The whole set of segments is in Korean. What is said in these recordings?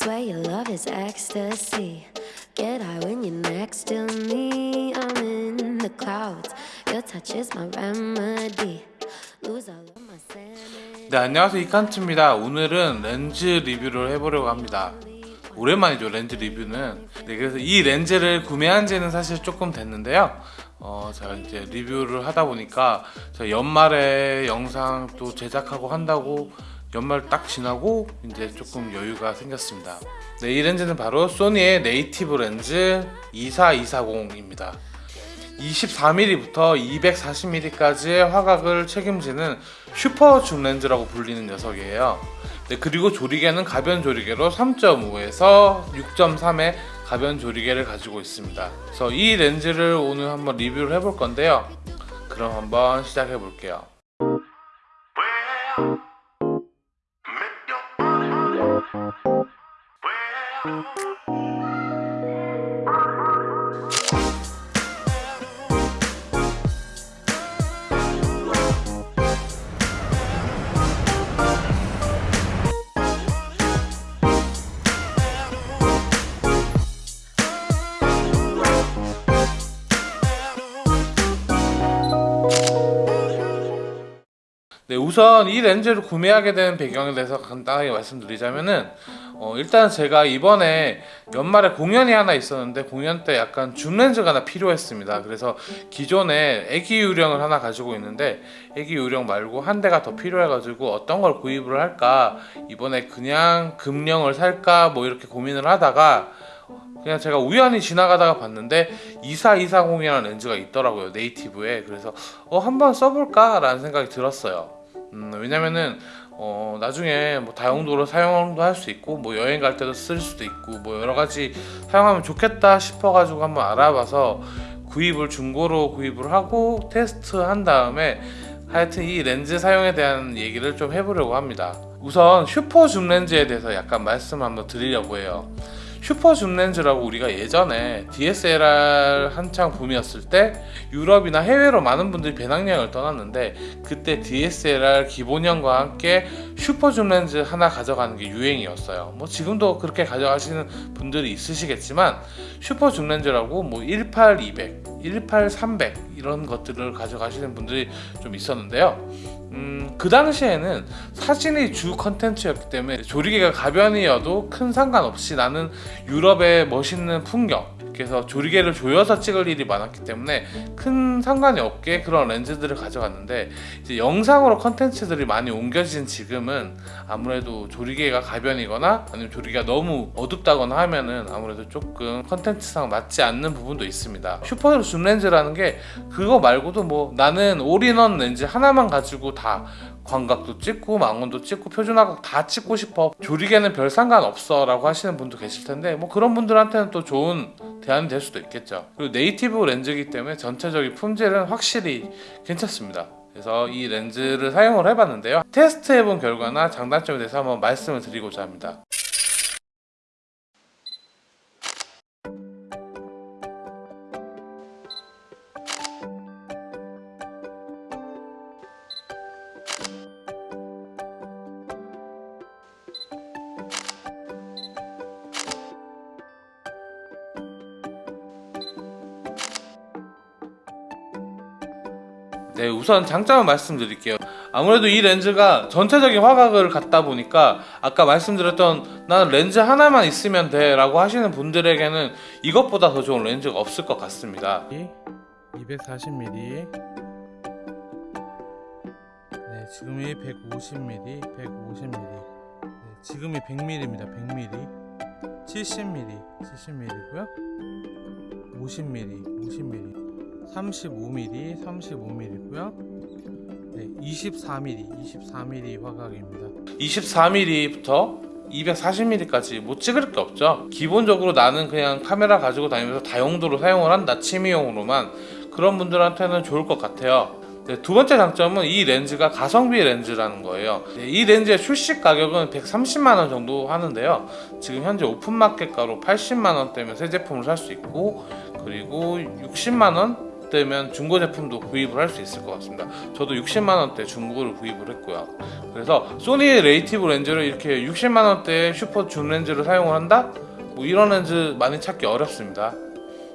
Swear your love is ecstasy. Get high when you're next to me. I'm in the clouds. Your touch is my remedy. Lose all of my sanity. 네 안녕하세요 이칸트입니다 오늘은 렌즈 리뷰를 해보려고 합니다 오랜만이죠 렌즈 리뷰는 네 그래서 이 렌즈를 구매한 지는 사실 조금 됐는데요 어 제가 이제 리뷰를 하다 보니까 연말에 영상 또 제작하고 한다고 연말 딱 지나고 이제 조금 여유가 생겼습니다 네 이 렌즈는 바로 소니의 네이티브 렌즈 24240입니다 24mm부터 240mm까지의 화각을 책임지는 슈퍼 줌 렌즈라고 불리는 녀석이에요. 네, 그리고 조리개는 가변 조리개로 3.5에서 6.3의 가변 조리개를 가지고 있습니다. 그래서 이 렌즈를 오늘 한번 리뷰를 해볼 건데요. 그럼 한번 시작해 볼게요. 네, 우선 이 렌즈를 구매하게 된 배경에 대해서 간단하게 말씀드리자면은 어, 일단 제가 이번에 연말에 공연이 하나 있었는데 공연 때 약간 줌 렌즈가 하나 필요했습니다. 그래서 기존에 애기 유령을 하나 가지고 있는데 애기 유령 말고 한 대가 더 필요해가지고 어떤 걸 구입을 할까 이번에 그냥 금령을 살까 뭐 이렇게 고민을 하다가 그냥 제가 우연히 지나가다가 봤는데 24240이라는 렌즈가 있더라고요 네이티브에 그래서 어 한번 써볼까 라는 생각이 들었어요 음, 왜냐면은 어, 나중에 뭐 다용도로 사용도 할 수 있고 뭐 여행 갈 때도 쓸 수도 있고 뭐 여러 가지 사용하면 좋겠다 싶어 가지고 한번 알아봐서 구입을 중고로 구입을 하고 테스트 한 다음에 하여튼 이 렌즈 사용에 대한 얘기를 좀 해보려고 합니다. 우선 슈퍼 줌 렌즈에 대해서 약간 말씀 한번 드리려고 해요 슈퍼 줌 렌즈라고 우리가 예전에 DSLR 한창 붐이었을 때 유럽이나 해외로 많은 분들이 배낭여행을 떠났는데 그때 DSLR 기본형과 함께 슈퍼 줌 렌즈 하나 가져가는 게 유행이었어요. 뭐 지금도 그렇게 가져가시는 분들이 있으시겠지만 슈퍼 줌 렌즈라고 뭐 18, 200, 18, 300 이런 것들을 가져가시는 분들이 좀 있었는데요 음, 그 당시에는 사진이 주 컨텐츠였기 때문에 조리개가 가변이어도 큰 상관없이 나는 유럽의 멋있는 풍경 그래서 조리개를 조여서 찍을 일이 많았기 때문에 큰 상관이 없게 그런 렌즈들을 가져갔는데 이제 영상으로 컨텐츠들이 많이 옮겨진 지금은 아무래도 조리개가 가변이거나 아니면 조리개가 너무 어둡다거나 하면은 아무래도 조금 컨텐츠상 맞지 않는 부분도 있습니다. 슈퍼 줌 렌즈라는 게 그거 말고도 뭐 나는 올인원 렌즈 하나만 가지고 다 광각도 찍고 망원도 찍고 표준화각 다 찍고 싶어. 조리개는 별 상관없어 라고 하시는 분도 계실 텐데 뭐 그런 분들한테는 또 좋은 대안이 될 수도 있겠죠. 그리고 네이티브 렌즈이기 때문에 전체적인 품질은 확실히 괜찮습니다. 그래서 이 렌즈를 사용을 해봤는데요. 테스트 해본 결과나 장단점에 대해서 한번 말씀을 드리고자 합니다 네 우선 장점을 말씀드릴게요. 아무래도 이 렌즈가 전체적인 화각을 갖다 보니까 아까 말씀드렸던 나는 렌즈 하나만 있으면 돼 라고 하시는 분들에게는 이것보다 더 좋은 렌즈가 없을 것 같습니다. 240mm 네 지금이 150mm 150mm 네, 지금이 100mm입니다 100mm 70mm 70mm고요. 50mm 50mm 35mm, 35mm고요. 네, 24mm, 24mm 화각입니다. 24mm부터 240mm까지 못 찍을 게 없죠. 기본적으로 나는 그냥 카메라 가지고 다니면서 다용도로 사용을 한다, 취미용으로만 그런 분들한테는 좋을 것 같아요. 네, 두 번째 장점은 이 렌즈가 가성비 렌즈라는 거예요 네, 이 렌즈의 출시 가격은 130만원 정도 하는데요 지금 현재 오픈마켓가로 80만원대면 새 제품을 살 수 있고 그리고 60만원 되면 중고 제품도 구입을 할 수 있을 것 같습니다. 저도 60만 원대 중고를 구입을 했고요. 그래서 소니 native 렌즈를 이렇게 60만 원대 슈퍼 줌 렌즈를 사용을 한다? 뭐 이런 렌즈 많이 찾기 어렵습니다.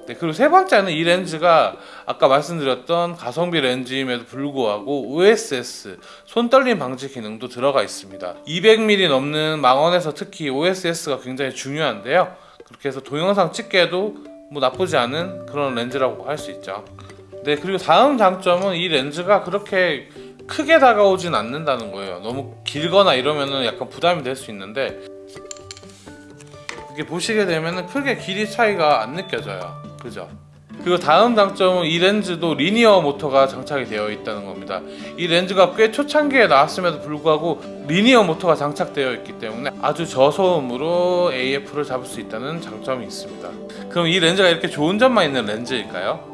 네, 그리고 세 번째는 이 렌즈가 아까 말씀드렸던 가성비 렌즈임에도 불구하고 OSS 손 떨림 방지 기능도 들어가 있습니다. 200mm 넘는 망원에서 특히 OSS가 굉장히 중요한데요. 그렇게 해서 동영상 찍기에도 뭐 나쁘지 않은 그런 렌즈라고 할 수 있죠. 네, 그리고 다음 장점은 이 렌즈가 그렇게 크게 다가오진 않는다는 거예요. 너무 길거나 이러면은 약간 부담이 될 수 있는데 이렇게 보시게 되면은 크게 길이 차이가 안 느껴져요. 그죠? 그리고 다음 장점은 이 렌즈도 리니어 모터가 장착이 되어 있다는 겁니다. 이 렌즈가 꽤 초창기에 나왔음에도 불구하고 리니어 모터가 장착되어 있기 때문에 아주 저소음으로 AF를 잡을 수 있다는 장점이 있습니다. 그럼 이 렌즈가 이렇게 좋은 점만 있는 렌즈일까요?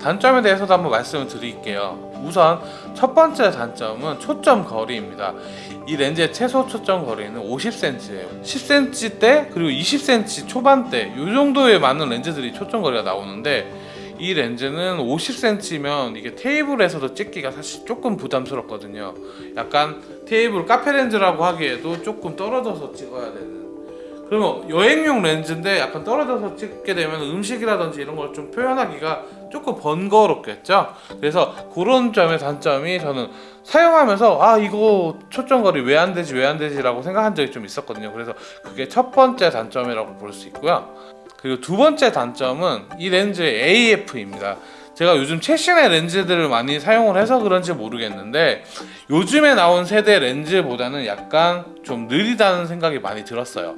단점에 대해서도 한번 말씀을 드릴게요. 우선 첫 번째 단점은 초점 거리입니다. 이 렌즈의 최소 초점 거리는 50cm예요. 10cm대 그리고 20cm 초반대 이 정도에 맞는 렌즈들이 초점 거리가 나오는데 이 렌즈는 50cm면 이게 테이블에서도 찍기가 사실 조금 부담스럽거든요. 약간 테이블 카페 렌즈라고 하기에도 조금 떨어져서 찍어야 되는. 그러면 여행용 렌즈인데 약간 떨어져서 찍게 되면 음식이라든지 이런 걸 좀 표현하기가 조금 번거롭겠죠. 그래서 그런 점의 단점이 저는 사용하면서 아 이거 초점거리 왜 안 되지 왜 안 되지 라고 생각한 적이 좀 있었거든요. 그래서 그게 첫 번째 단점이라고 볼 수 있고요. 그리고 두 번째 단점은 이 렌즈의 AF입니다. 제가 요즘 최신의 렌즈들을 많이 사용을 해서 그런지 모르겠는데 요즘에 나온 세대 렌즈보다는 약간 좀 느리다는 생각이 많이 들었어요.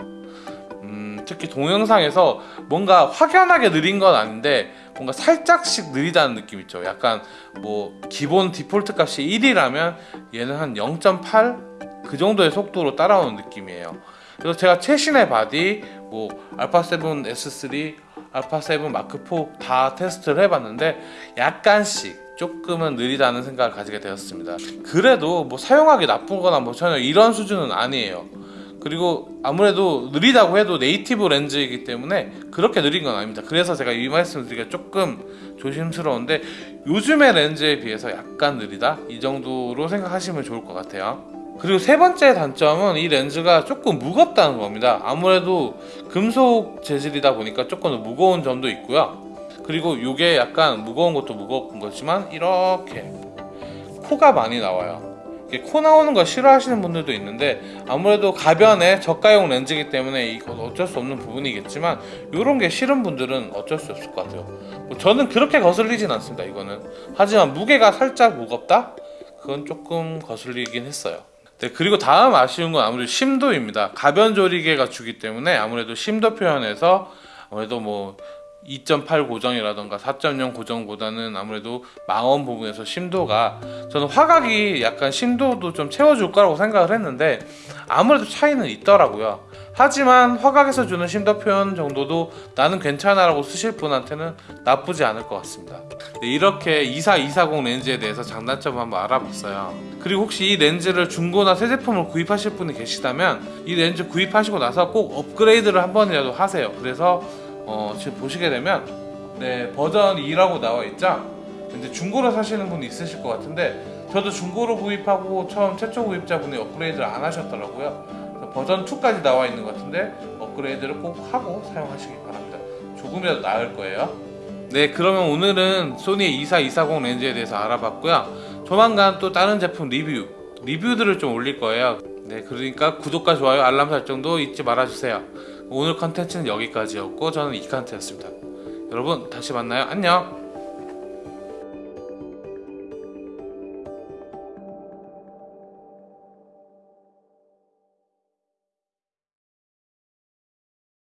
음, 특히 동영상에서 뭔가 확연하게 느린 건 아닌데 뭔가 살짝씩 느리다는 느낌 있죠. 약간 뭐 기본 디폴트 값이 1이라면 얘는 한 0.8 그 정도의 속도로 따라오는 느낌이에요. 그래서 제가 최신의 바디 뭐 알파 7 S3, 알파 7 마크 4 다 테스트를 해봤는데 약간씩 조금은 느리다는 생각을 가지게 되었습니다. 그래도 뭐 사용하기 나쁜거나 뭐 전혀 이런 수준은 아니에요. 그리고 아무래도 느리다고 해도 native 렌즈이기 때문에 그렇게 느린 건 아닙니다. 그래서 제가 이 말씀을 드리기가 조금 조심스러운데 요즘의 렌즈에 비해서 약간 느리다 이 정도로 생각하시면 좋을 것 같아요. 그리고 세 번째 단점은 이 렌즈가 조금 무겁다는 겁니다. 아무래도 금속 재질이다 보니까 조금 무거운 점도 있고요. 그리고 이게 약간 무거운 것도 무거운 거지만 이렇게 코가 많이 나와요. 코 나오는 거 싫어하시는 분들도 있는데 아무래도 가변의 저가용 렌즈이기 때문에 이건 어쩔 수 없는 부분이겠지만 이런 게 싫은 분들은 어쩔 수 없을 것 같아요. 뭐 저는 그렇게 거슬리진 않습니다. 이거는 하지만 무게가 살짝 무겁다? 그건 조금 거슬리긴 했어요. 네, 그리고 다음 아쉬운 건 아무래도 심도입니다. 가변 조리개가 주기 때문에 아무래도 심도 표현에서 아무래도 뭐 2.8 고정이라던가 4.0 고정보다는 아무래도 망원 부분에서 심도가 저는 화각이 약간 심도도 좀 채워줄 거라고 생각을 했는데 아무래도 차이는 있더라고요. 하지만 화각에서 주는 심도 표현 정도도 나는 괜찮아 라고 쓰실 분한테는 나쁘지 않을 것 같습니다. 네, 이렇게 24240 렌즈에 대해서 장단점을 한번 알아봤어요. 그리고 혹시 이 렌즈를 중고나 새 제품을 구입하실 분이 계시다면 이 렌즈 구입하시고 나서 꼭 업그레이드를 한 번이라도 하세요. 그래서 어, 지금 보시게 되면 네, 버전 2라고 나와 있죠. 근데 중고로 사시는 분이 있으실 것 같은데 저도 중고로 구입하고 처음 최초 구입자분이 업그레이드를 안 하셨더라고요. 버전 2까지 나와 있는 것 같은데 업그레이드를 꼭 하고 사용하시기 바랍니다. 조금이라도 나을 거예요. 네, 그러면 오늘은 소니의 24240 렌즈에 대해서 알아봤고요. 조만간 또 다른 제품 리뷰, 리뷰들을 좀 올릴 거예요. 네, 그러니까 구독과 좋아요, 알람 설정도 잊지 말아주세요. 오늘 컨텐츠는 여기까지였고 저는 이칸트였습니다. 여러분 다시 만나요. 안녕.